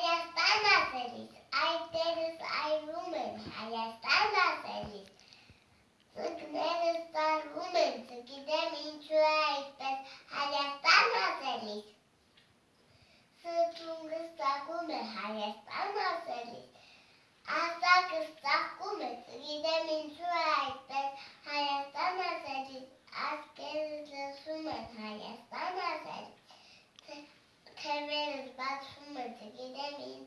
Հայաստան ասելիս, այդտերս այրում են, Հայաստան ասելիս, ծգներս տարվում են, ծգիտեմ ինչու է այդպես, Հայաստան ասելիս, սրտունգս ծակում է, Հայաստան ասելիս, ասակս ծակում են, hoşuma gidebilir.